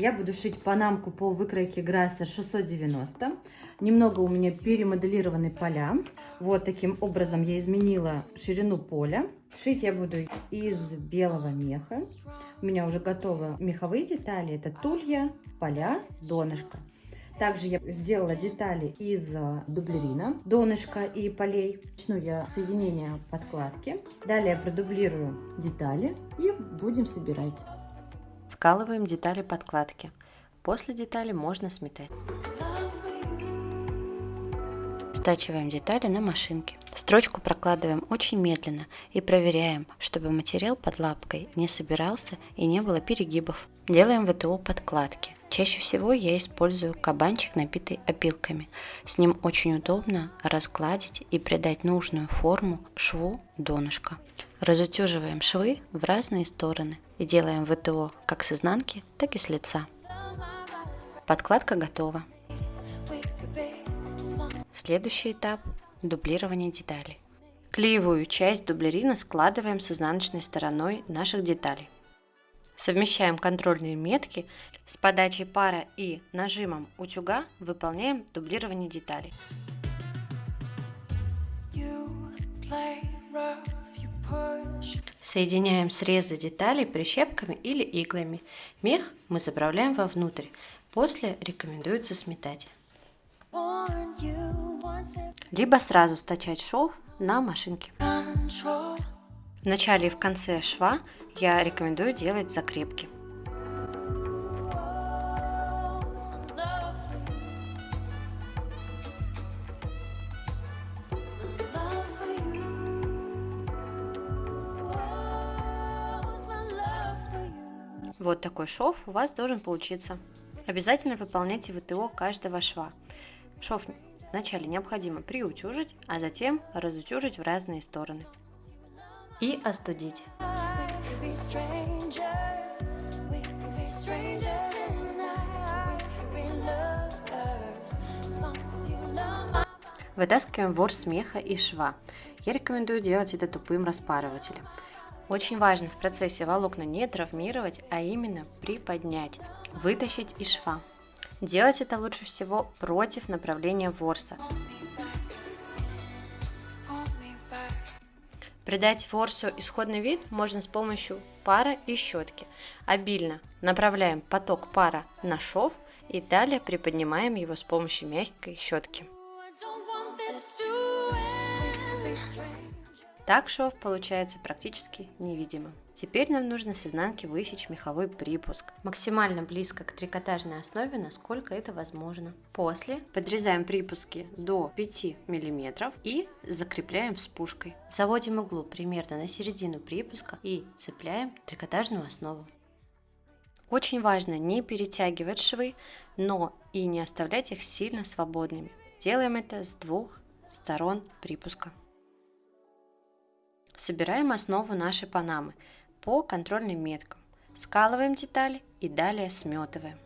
Я буду шить панамку по выкройке Грасser 690. Немного у меня перемоделированы поля. Вот таким образом я изменила ширину поля. Шить я буду из белого меха. У меня уже готовы меховые детали. Это тулья, поля, донышко. Также я сделала детали из а, дублерина, донышка и полей. Начну я соединение подкладки. Далее продублирую детали и будем собирать. Скалываем детали подкладки. После детали можно сметать. Стачиваем детали на машинке. Строчку прокладываем очень медленно и проверяем, чтобы материал под лапкой не собирался и не было перегибов. Делаем ВТО подкладки. Чаще всего я использую кабанчик, набитый опилками. С ним очень удобно разгладить и придать нужную форму шву донышка. Разутюживаем швы в разные стороны и делаем ВТО как с изнанки, так и с лица. Подкладка готова. Следующий этап – дублирование деталей. Клеевую часть дублерина складываем с изнаночной стороной наших деталей. Совмещаем контрольные метки с подачей пара и нажимом утюга выполняем дублирование деталей. Соединяем срезы деталей прищепками или иглами. Мех мы заправляем вовнутрь. После рекомендуется сметать. Либо сразу стачать шов на машинке. В начале и в конце шва я рекомендую делать закрепки. Вот такой шов у вас должен получиться. Обязательно выполняйте ВТО каждого шва. Шов вначале необходимо приутюжить, а затем разутюжить в разные стороны и остудить. Вытаскиваем ворс смеха и шва. Я рекомендую делать это тупым распарывателем. Очень важно в процессе волокна не травмировать, а именно приподнять, вытащить из шва. Делать это лучше всего против направления ворса. Придать ворсу исходный вид можно с помощью пара и щетки. Обильно направляем поток пара на шов и далее приподнимаем его с помощью мягкой щетки. Так шов получается практически невидимым. Теперь нам нужно с изнанки высечь меховой припуск, максимально близко к трикотажной основе, насколько это возможно. После подрезаем припуски до 5 мм и закрепляем спушкой. Заводим иглу примерно на середину припуска и цепляем трикотажную основу. Очень важно не перетягивать швы, но и не оставлять их сильно свободными. Делаем это с двух сторон припуска. Собираем основу нашей панамы по контрольным меткам. Скалываем детали и далее сметываем.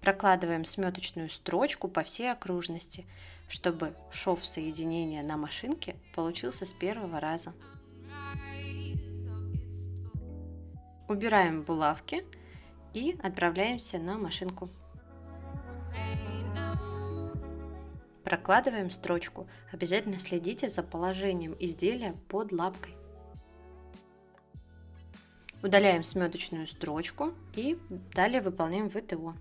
Прокладываем сметочную строчку по всей окружности, чтобы шов соединения на машинке получился с первого раза. Убираем булавки и отправляемся на машинку. Прокладываем строчку. Обязательно следите за положением изделия под лапкой. Удаляем сметочную строчку и далее выполняем ВТО.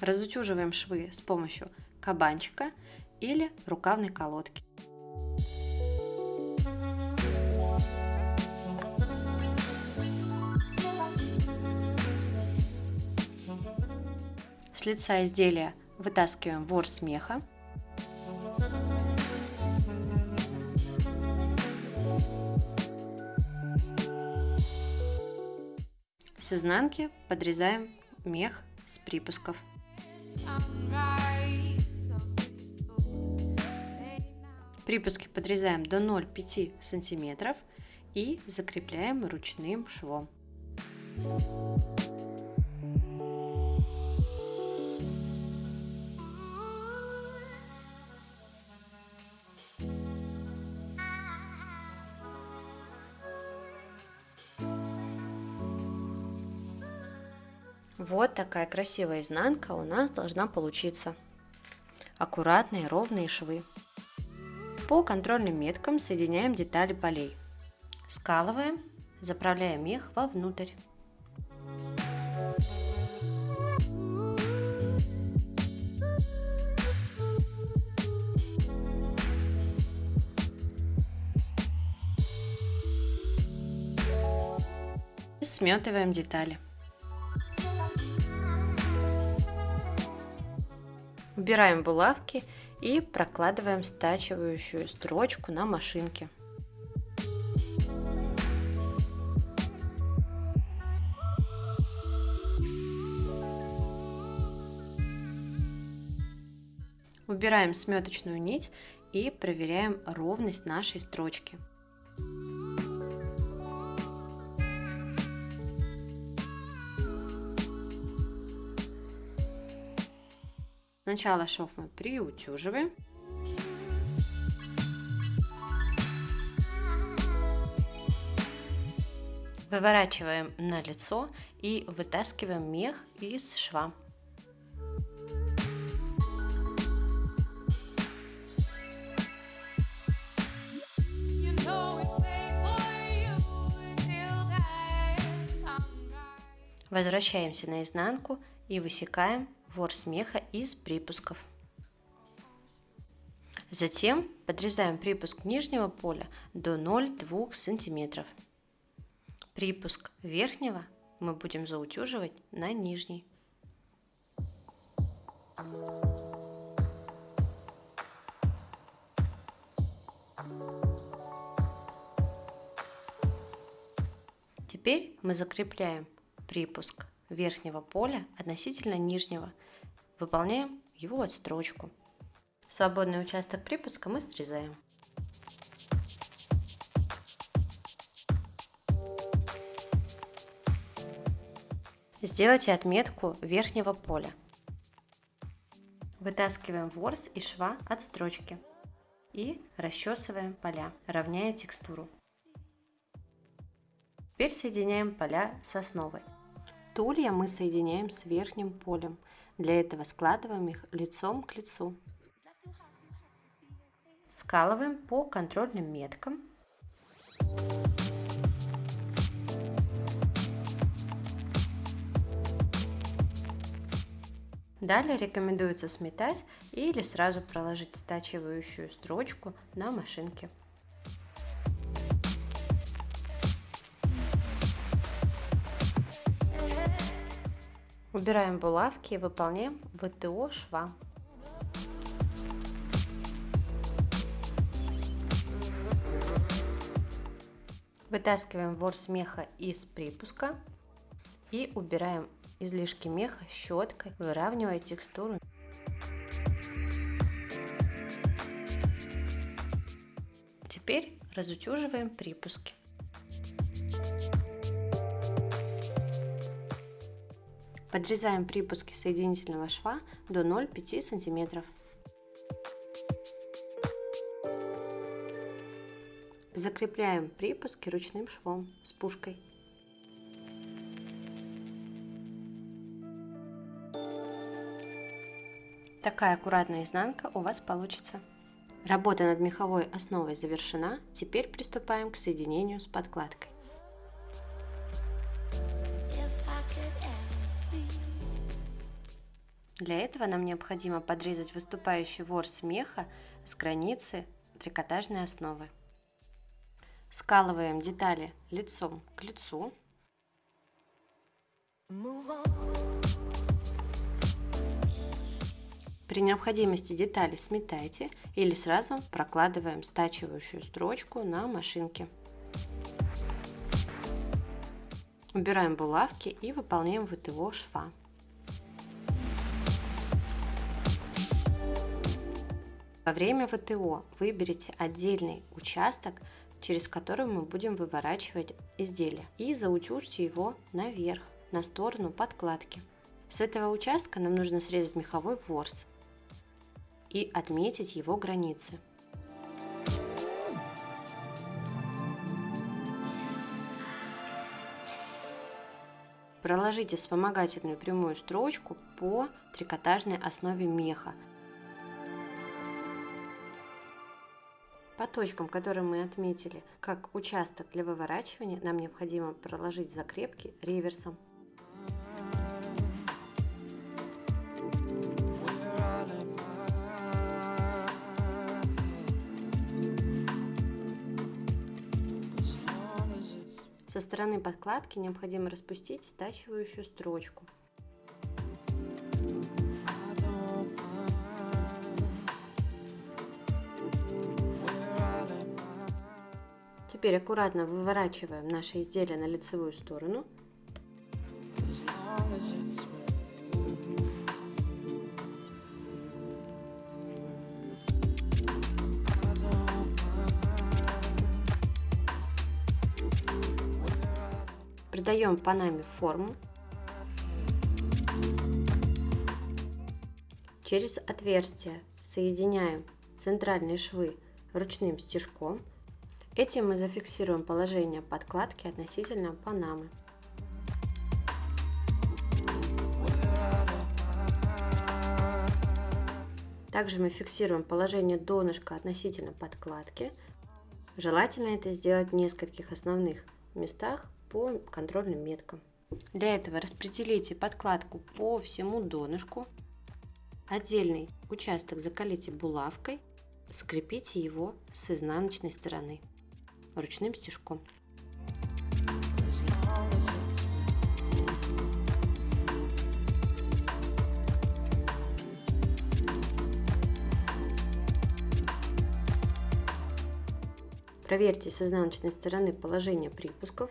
Разутюживаем швы с помощью кабанчика или рукавной колодки. С лица изделия вытаскиваем ворс меха. С изнанки подрезаем мех с припусков. Припуски подрезаем до 0,5 сантиметров и закрепляем ручным швом. Вот такая красивая изнанка у нас должна получиться. Аккуратные ровные швы. По контрольным меткам соединяем детали полей. Скалываем, заправляем мех вовнутрь. Сметываем детали. Убираем булавки и прокладываем стачивающую строчку на машинке. Убираем сметочную нить и проверяем ровность нашей строчки. Сначала шов мы приутюживаем. Выворачиваем на лицо и вытаскиваем мех из шва. Возвращаемся на изнанку и высекаем ворс меха из припусков. Затем подрезаем припуск нижнего поля до 0,2 см. Припуск верхнего мы будем заутюживать на нижний. Теперь мы закрепляем припуск верхнего поля относительно нижнего – Выполняем его отстрочку. Свободный участок припуска мы срезаем. Сделайте отметку верхнего поля. Вытаскиваем ворс и шва от строчки и расчесываем поля, равняя текстуру. Теперь соединяем поля с основой. Тулья мы соединяем с верхним полем – для этого складываем их лицом к лицу. Скалываем по контрольным меткам. Далее рекомендуется сметать или сразу проложить стачивающую строчку на машинке. Убираем булавки и выполняем ВТО шва. Вытаскиваем ворс меха из припуска и убираем излишки меха щеткой, выравнивая текстуру. Теперь разутюживаем припуски. Подрезаем припуски соединительного шва до 0,5 см. Закрепляем припуски ручным швом с пушкой. Такая аккуратная изнанка у вас получится. Работа над меховой основой завершена, теперь приступаем к соединению с подкладкой. Для этого нам необходимо подрезать выступающий ворс меха с границы трикотажной основы. Скалываем детали лицом к лицу. При необходимости детали сметайте или сразу прокладываем стачивающую строчку на машинке. Убираем булавки и выполняем ВТО шва. Во время ВТО выберите отдельный участок, через который мы будем выворачивать изделие и заутюжьте его наверх, на сторону подкладки. С этого участка нам нужно срезать меховой ворс и отметить его границы. Проложите вспомогательную прямую строчку по трикотажной основе меха. По точкам, которые мы отметили как участок для выворачивания, нам необходимо проложить закрепки реверсом. Со стороны подкладки необходимо распустить стачивающую строчку. Теперь аккуратно выворачиваем наше изделие на лицевую сторону. Придаем панаме форму. Через отверстие соединяем центральные швы ручным стежком. Этим мы зафиксируем положение подкладки относительно панамы. Также мы фиксируем положение донышка относительно подкладки. Желательно это сделать в нескольких основных местах по контрольным меткам. Для этого распределите подкладку по всему донышку. Отдельный участок закалите булавкой, скрепите его с изнаночной стороны ручным стежком. Проверьте с изнаночной стороны положение припусков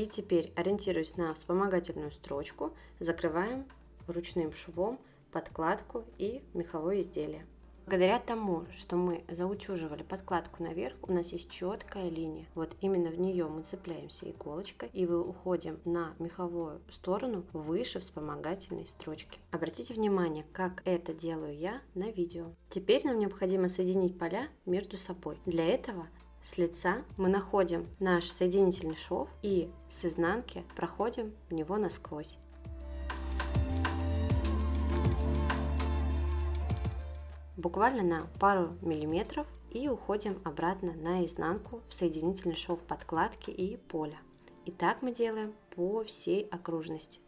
И теперь, ориентируясь на вспомогательную строчку, закрываем ручным швом подкладку и меховое изделие. Благодаря тому, что мы заутюживали подкладку наверх, у нас есть четкая линия. Вот именно в нее мы цепляемся иголочкой и мы уходим на меховую сторону выше вспомогательной строчки. Обратите внимание, как это делаю я на видео. Теперь нам необходимо соединить поля между собой. Для этого с лица мы находим наш соединительный шов и с изнанки проходим в него насквозь. Буквально на пару миллиметров и уходим обратно на изнанку в соединительный шов подкладки и поля. И так мы делаем по всей окружности.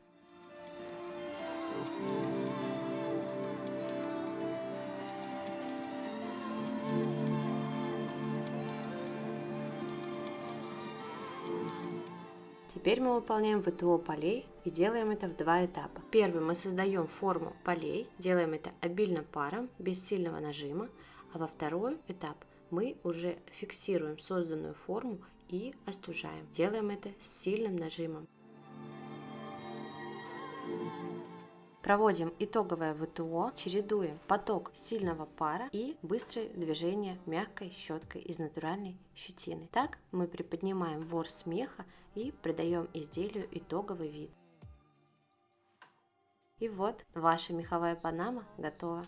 Теперь мы выполняем ВТО полей и делаем это в два этапа. Первый мы создаем форму полей, делаем это обильно паром, без сильного нажима, а во второй этап мы уже фиксируем созданную форму и остужаем. Делаем это с сильным нажимом. Проводим итоговое ВТО, чередуем поток сильного пара и быстрое движение мягкой щеткой из натуральной щетины. Так мы приподнимаем ворс смеха и придаем изделию итоговый вид. И вот ваша меховая панама готова.